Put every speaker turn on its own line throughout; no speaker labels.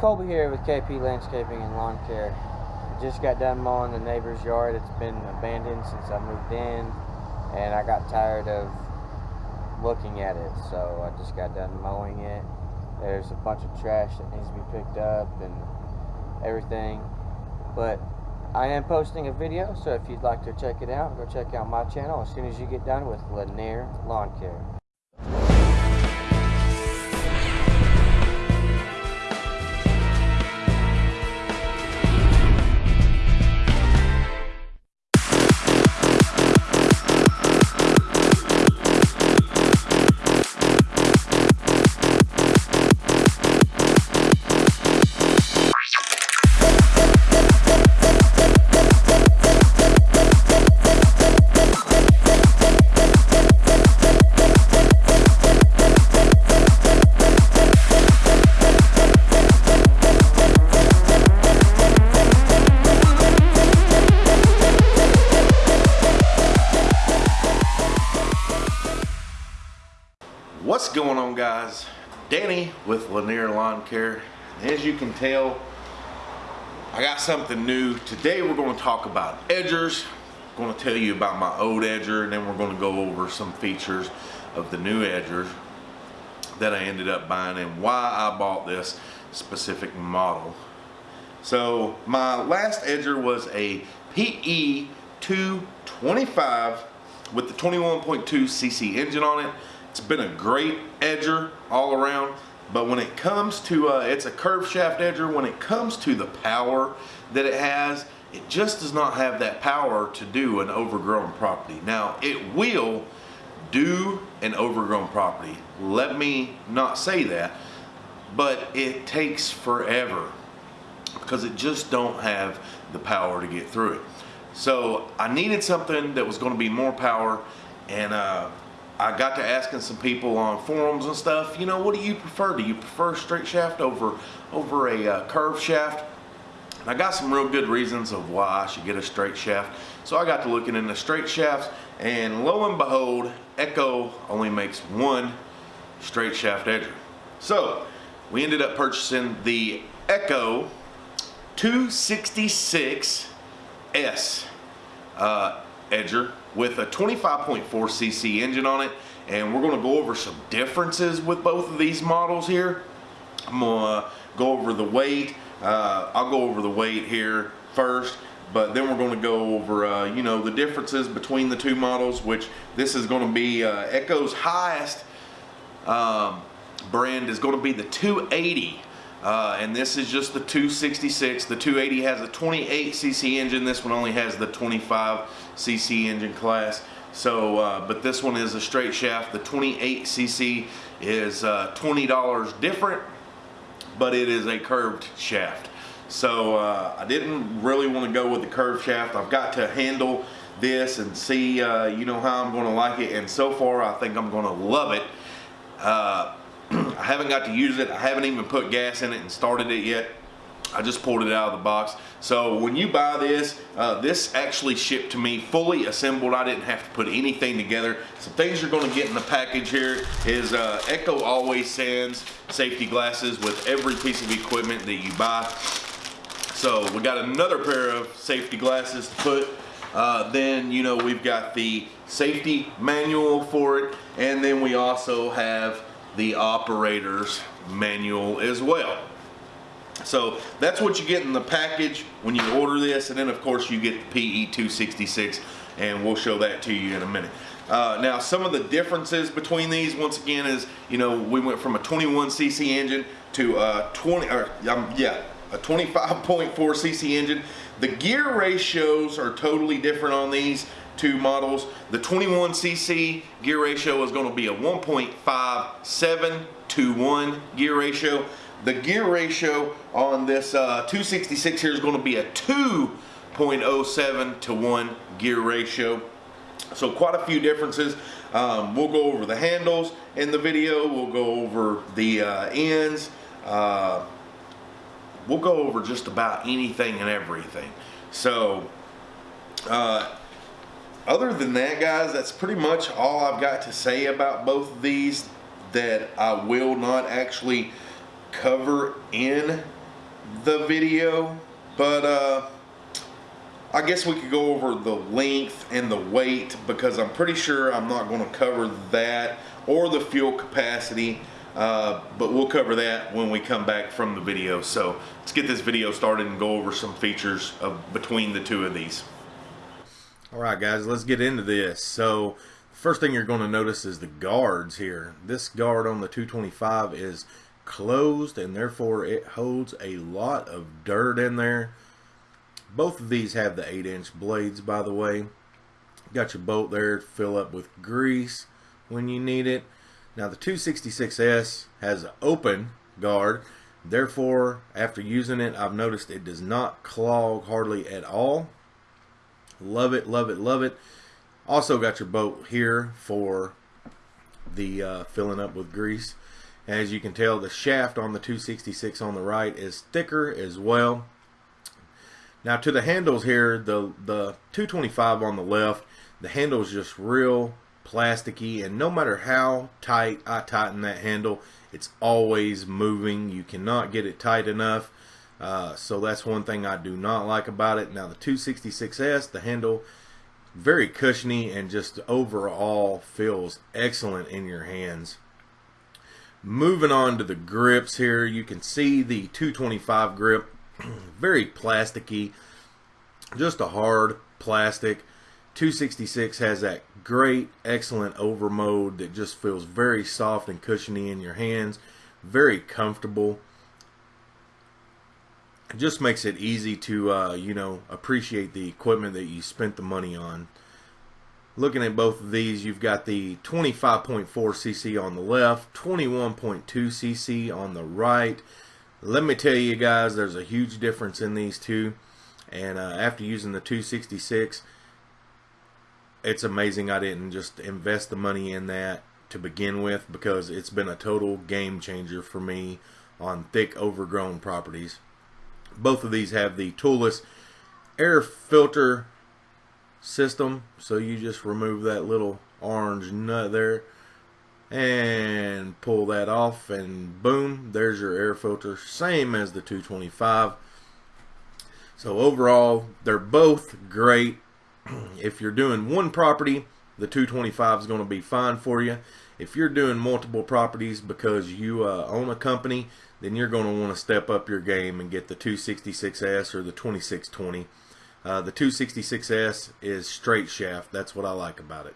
Colby here with KP Landscaping and Lawn Care. Just got done mowing the neighbor's yard. It's been abandoned since I moved in, and I got tired of looking at it, so I just got done mowing it. There's a bunch of trash that needs to be picked up and everything, but I am posting a video, so if you'd like to check it out, go check out my channel as soon as you get done with Lanier Lawn Care.
What's going on guys? Danny with Lanier Lawn Care. As you can tell, I got something new. Today we're going to talk about edgers. I'm going to tell you about my old edger and then we're going to go over some features of the new edgers that I ended up buying and why I bought this specific model. So my last edger was a PE 225 with the 21.2 cc engine on it. It's been a great edger all around, but when it comes to, uh, it's a curved shaft edger, when it comes to the power that it has, it just does not have that power to do an overgrown property. Now, it will do an overgrown property. Let me not say that, but it takes forever because it just don't have the power to get through it. So I needed something that was going to be more power and uh, I got to asking some people on forums and stuff, you know, what do you prefer? Do you prefer straight shaft over, over a uh, curved shaft? And I got some real good reasons of why I should get a straight shaft. So I got to looking into straight shafts and lo and behold, Echo only makes one straight shaft edger. So we ended up purchasing the Echo 266S uh, edger with a 25.4 cc engine on it and we're going to go over some differences with both of these models here. I'm going to go over the weight uh, I'll go over the weight here first but then we're going to go over uh, you know the differences between the two models which this is going to be uh, Echo's highest um, brand is going to be the 280 uh, and this is just the 266. The 280 has a 28 cc engine. This one only has the 25 cc engine class. So, uh, but this one is a straight shaft. The 28 cc is uh, $20 different, but it is a curved shaft. So uh, I didn't really want to go with the curved shaft. I've got to handle this and see, uh, you know, how I'm going to like it. And so far, I think I'm going to love it. I haven't got to use it. I haven't even put gas in it and started it yet. I just pulled it out of the box. So when you buy this, uh, this actually shipped to me fully assembled. I didn't have to put anything together. Some things you're gonna get in the package here is uh, Echo always sends safety glasses with every piece of equipment that you buy. So we got another pair of safety glasses to put. Uh, then, you know, we've got the safety manual for it. And then we also have the operator's manual as well. So that's what you get in the package when you order this and then of course you get the PE266 and we'll show that to you in a minute. Uh, now some of the differences between these once again is you know we went from a 21cc engine to a 20 or um, yeah a 25.4 cc engine. The gear ratios are totally different on these two models. The 21cc gear ratio is going to be a 1.57 to 1 gear ratio. The gear ratio on this uh, 266 here is going to be a 2.07 to 1 gear ratio. So quite a few differences. Um, we'll go over the handles in the video. We'll go over the uh, ends. Uh, we'll go over just about anything and everything. So uh, other than that, guys, that's pretty much all I've got to say about both of these that I will not actually cover in the video, but uh, I guess we could go over the length and the weight because I'm pretty sure I'm not going to cover that or the fuel capacity. Uh, but we'll cover that when we come back from the video. So let's get this video started and go over some features of between the two of these. All right, guys, let's get into this. So first thing you're going to notice is the guards here. This guard on the 225 is closed and therefore it holds a lot of dirt in there. Both of these have the 8 inch blades by the way. Got your bolt there to fill up with grease when you need it. Now the 266S has an open guard. Therefore, after using it, I've noticed it does not clog hardly at all. Love it, love it, love it. Also got your boat here for the uh, filling up with grease. As you can tell, the shaft on the 266 on the right is thicker as well. Now to the handles here, the, the 225 on the left, the handle is just real plasticky and no matter how tight I tighten that handle it's always moving you cannot get it tight enough uh, so that's one thing I do not like about it. Now the 266S the handle very cushiony and just overall feels excellent in your hands. Moving on to the grips here you can see the 225 grip very plasticky just a hard plastic. 266 has that great, excellent overmold that just feels very soft and cushiony in your hands, very comfortable. It just makes it easy to, uh, you know, appreciate the equipment that you spent the money on. Looking at both of these, you've got the 25.4 cc on the left, 21.2 cc on the right. Let me tell you guys, there's a huge difference in these two. And uh, after using the 266, it's amazing I didn't just invest the money in that to begin with because it's been a total game changer for me on thick overgrown properties. Both of these have the toolless air filter system so you just remove that little orange nut there and pull that off and boom there's your air filter same as the 225 so overall they're both great if you're doing one property, the 225 is going to be fine for you. If you're doing multiple properties because you uh, own a company, then you're going to want to step up your game and get the 266S or the 2620. Uh, the 266S is straight shaft. That's what I like about it.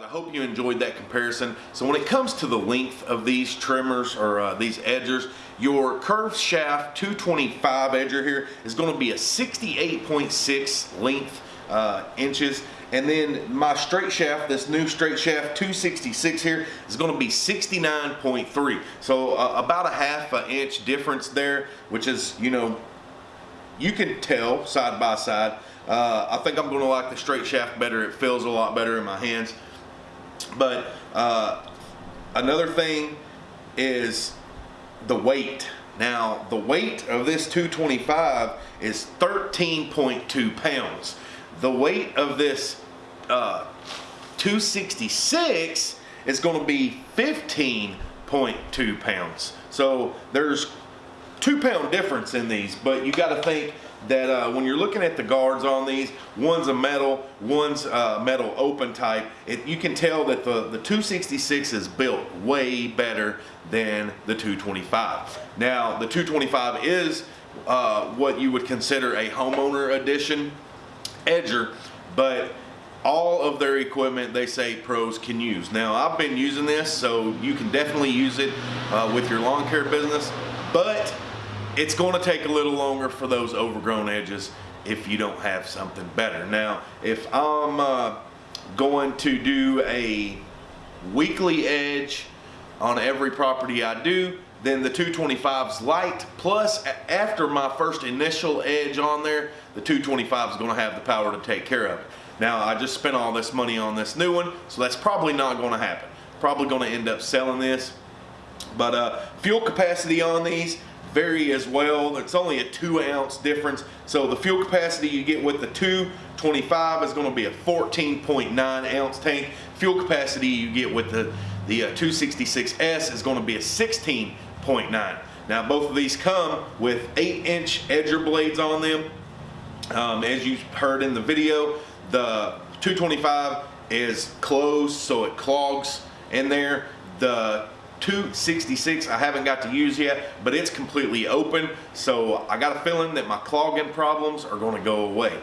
I hope you enjoyed that comparison. So when it comes to the length of these trimmers or uh, these edgers, your curved shaft 225 edger here is going to be a 68.6 length uh, inches. And then my straight shaft, this new straight shaft 266 here is going to be 69.3. So uh, about a half an inch difference there, which is, you know, you can tell side by side. Uh, I think I'm going to like the straight shaft better. It feels a lot better in my hands. But uh, another thing is the weight. Now, the weight of this 225 is 13.2 pounds. The weight of this uh, 266 is going to be 15.2 pounds. So there's two pound difference in these, but you got to think that uh, when you're looking at the guards on these, one's a metal, one's uh, metal open type, it, you can tell that the, the 266 is built way better than the 225. Now, the 225 is uh, what you would consider a homeowner edition edger, but all of their equipment they say pros can use. Now, I've been using this, so you can definitely use it uh, with your lawn care business, but it's going to take a little longer for those overgrown edges if you don't have something better. Now, if I'm uh, going to do a weekly edge on every property I do, then the 225's light, plus after my first initial edge on there, the 225 is going to have the power to take care of it. Now, I just spent all this money on this new one, so that's probably not going to happen. Probably going to end up selling this. But uh, fuel capacity on these, vary as well. It's only a two ounce difference. So the fuel capacity you get with the 225 is going to be a 14.9 ounce tank. fuel capacity you get with the, the uh, 266S is gonna be a 16.9. Now both of these come with 8 inch edger blades on them. Um, as you heard in the video, the 225 is closed so it clogs in there. The 266 I haven't got to use yet, but it's completely open. So I got a feeling that my clogging problems are gonna go away.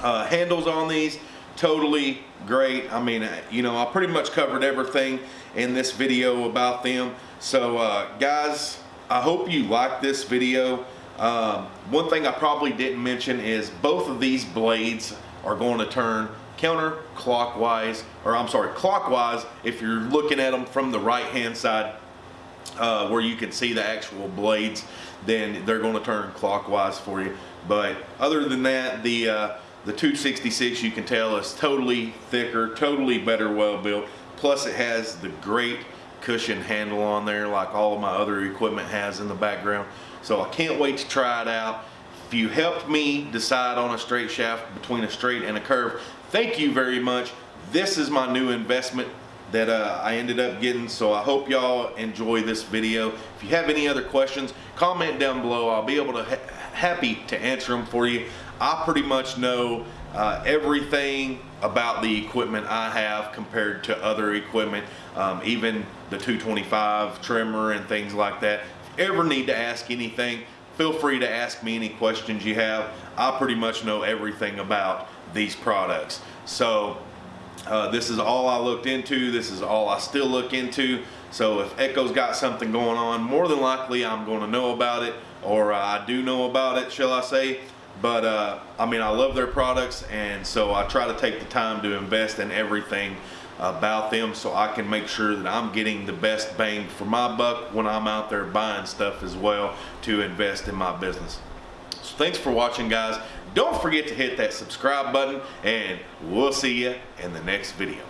Uh, handles on these, totally great. I mean, uh, you know, I pretty much covered everything in this video about them. So uh, guys, I hope you like this video. Um, one thing I probably didn't mention is both of these blades are going to turn counterclockwise, or I'm sorry, clockwise if you're looking at them from the right hand side uh, where you can see the actual blades, then they're going to turn clockwise for you. But other than that, the uh, the 266 you can tell is totally thicker, totally better well built. Plus it has the great cushion handle on there like all of my other equipment has in the background. So I can't wait to try it out. If you helped me decide on a straight shaft between a straight and a curve, thank you very much. This is my new investment that uh, I ended up getting. So I hope y'all enjoy this video. If you have any other questions, comment down below. I'll be able to ha happy to answer them for you. I pretty much know uh, everything about the equipment I have compared to other equipment, um, even the 225 trimmer and things like that. If you ever need to ask anything, feel free to ask me any questions you have. I pretty much know everything about these products. So uh, this is all I looked into. This is all I still look into. So if Echo's got something going on, more than likely I'm going to know about it, or uh, I do know about it, shall I say. But uh, I mean, I love their products, and so I try to take the time to invest in everything about them so I can make sure that I'm getting the best bang for my buck when I'm out there buying stuff as well to invest in my business. Thanks for watching guys. Don't forget to hit that subscribe button and we'll see you in the next video.